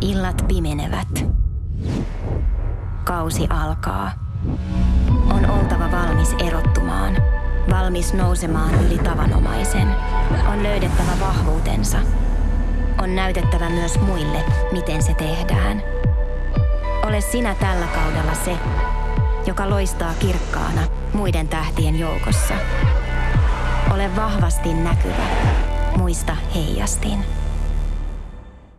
Illat pimenevät. Kausi alkaa. On oltava valmis erottumaan. Valmis nousemaan yli tavanomaisen. On löydettävä vahvuutensa. On näytettävä myös muille, miten se tehdään. Ole sinä tällä kaudella se, joka loistaa kirkkaana muiden tähtien joukossa. Ole vahvasti näkyvä. Muista heijastin.